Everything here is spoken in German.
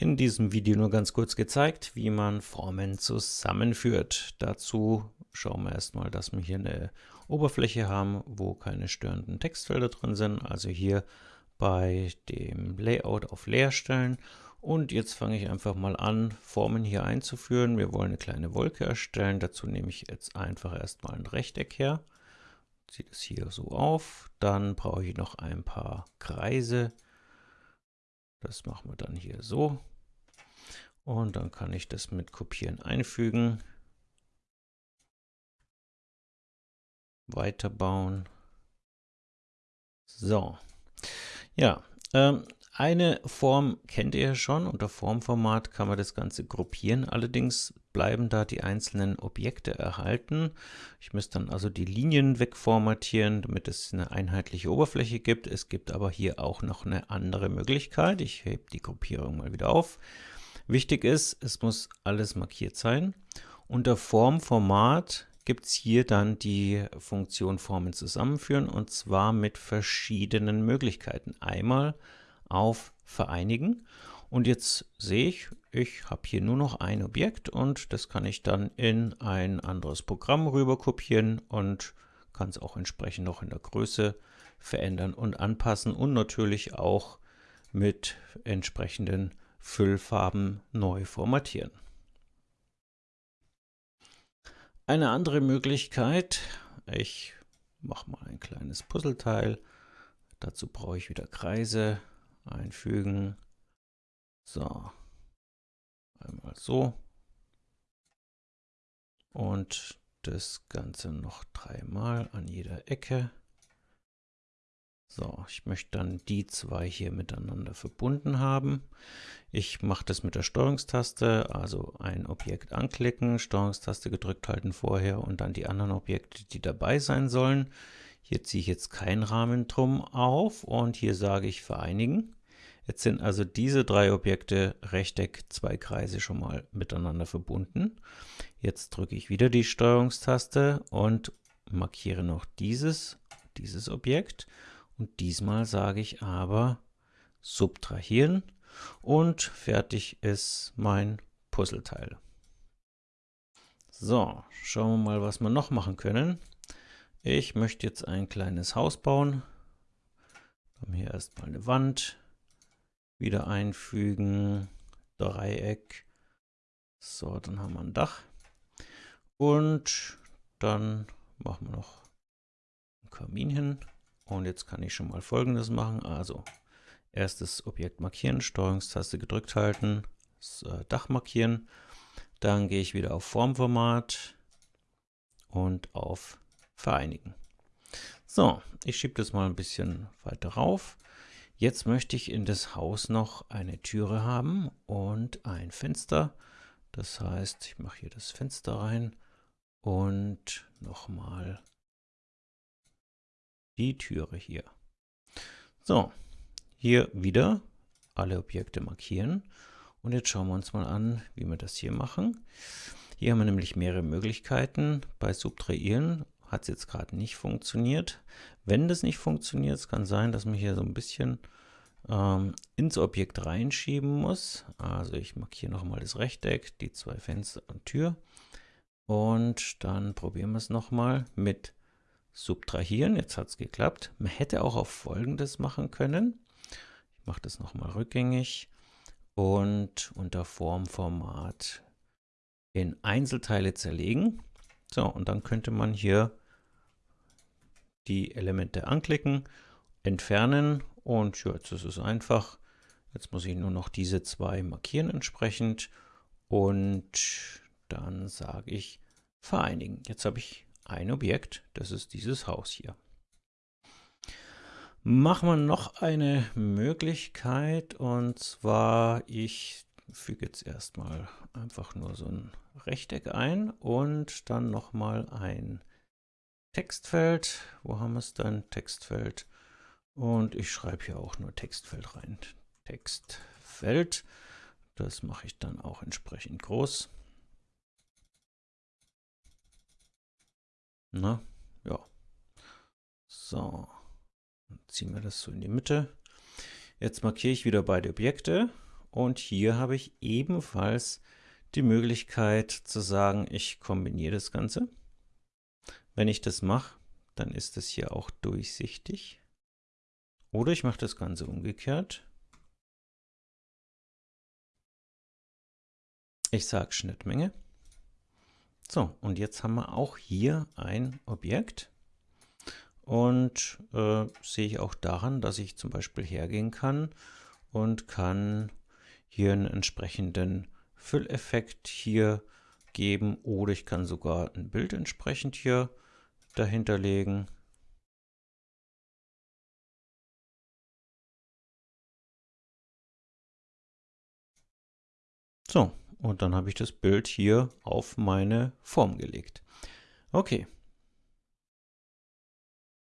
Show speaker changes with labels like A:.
A: in diesem Video nur ganz kurz gezeigt, wie man Formen zusammenführt. Dazu schauen wir erstmal, dass wir hier eine Oberfläche haben, wo keine störenden Textfelder drin sind. Also hier bei dem Layout auf Leer stellen. Und jetzt fange ich einfach mal an, Formen hier einzuführen. Wir wollen eine kleine Wolke erstellen. Dazu nehme ich jetzt einfach erstmal ein Rechteck her. Ziehe es hier so auf. Dann brauche ich noch ein paar Kreise. Das machen wir dann hier so. Und dann kann ich das mit Kopieren einfügen. Weiterbauen. So. Ja, ähm, eine Form kennt ihr schon. Unter Formformat kann man das Ganze gruppieren. Allerdings bleiben da die einzelnen Objekte erhalten. Ich müsste dann also die Linien wegformatieren, damit es eine einheitliche Oberfläche gibt. Es gibt aber hier auch noch eine andere Möglichkeit. Ich hebe die Gruppierung mal wieder auf. Wichtig ist, es muss alles markiert sein. Unter Formformat gibt es hier dann die Funktion Formen zusammenführen und zwar mit verschiedenen Möglichkeiten. Einmal auf Vereinigen und jetzt sehe ich, ich habe hier nur noch ein Objekt und das kann ich dann in ein anderes Programm rüber kopieren und kann es auch entsprechend noch in der Größe verändern und anpassen und natürlich auch mit entsprechenden Füllfarben neu formatieren. Eine andere Möglichkeit, ich mache mal ein kleines Puzzleteil, dazu brauche ich wieder Kreise, einfügen, so, einmal so und das Ganze noch dreimal an jeder Ecke. So, ich möchte dann die zwei hier miteinander verbunden haben. Ich mache das mit der Steuerungstaste, also ein Objekt anklicken, Steuerungstaste gedrückt halten vorher und dann die anderen Objekte, die dabei sein sollen. Hier ziehe ich jetzt keinen Rahmen drum auf und hier sage ich vereinigen. Jetzt sind also diese drei Objekte Rechteck, zwei Kreise schon mal miteinander verbunden. Jetzt drücke ich wieder die Steuerungstaste und markiere noch dieses, dieses Objekt und diesmal sage ich aber subtrahieren und fertig ist mein Puzzleteil. So, schauen wir mal, was wir noch machen können. Ich möchte jetzt ein kleines Haus bauen. Haben hier erstmal eine Wand. Wieder einfügen. Dreieck. So, dann haben wir ein Dach. Und dann machen wir noch einen Kamin hin. Und jetzt kann ich schon mal folgendes machen. Also erstes Objekt markieren, Steuerungstaste gedrückt halten, das äh, Dach markieren. Dann gehe ich wieder auf Formformat und auf Vereinigen. So, ich schiebe das mal ein bisschen weiter rauf. Jetzt möchte ich in das Haus noch eine Türe haben und ein Fenster. Das heißt, ich mache hier das Fenster rein und nochmal die Türe hier. So, hier wieder alle Objekte markieren. Und jetzt schauen wir uns mal an, wie wir das hier machen. Hier haben wir nämlich mehrere Möglichkeiten. Bei Subtrahieren hat es jetzt gerade nicht funktioniert. Wenn das nicht funktioniert, es kann sein, dass man hier so ein bisschen ähm, ins Objekt reinschieben muss. Also ich markiere nochmal das Rechteck, die zwei Fenster und Tür. Und dann probieren wir es nochmal mit subtrahieren. Jetzt hat es geklappt. Man hätte auch auf folgendes machen können. Mache das nochmal rückgängig und unter Formformat in Einzelteile zerlegen. So, und dann könnte man hier die Elemente anklicken, entfernen und ja, jetzt ist es einfach. Jetzt muss ich nur noch diese zwei markieren entsprechend und dann sage ich vereinigen. Jetzt habe ich ein Objekt, das ist dieses Haus hier. Machen wir noch eine Möglichkeit und zwar, ich füge jetzt erstmal einfach nur so ein Rechteck ein und dann nochmal ein Textfeld. Wo haben wir es dann? Textfeld. Und ich schreibe hier auch nur Textfeld rein. Textfeld. Das mache ich dann auch entsprechend groß. Na, ja. So. Ziehen wir das so in die Mitte. Jetzt markiere ich wieder beide Objekte und hier habe ich ebenfalls die Möglichkeit zu sagen, ich kombiniere das Ganze. Wenn ich das mache, dann ist es hier auch durchsichtig. Oder ich mache das Ganze umgekehrt. Ich sage Schnittmenge. So, und jetzt haben wir auch hier ein Objekt. Und äh, sehe ich auch daran, dass ich zum Beispiel hergehen kann und kann hier einen entsprechenden Fülleffekt hier geben oder ich kann sogar ein Bild entsprechend hier dahinter legen. So, und dann habe ich das Bild hier auf meine Form gelegt. Okay,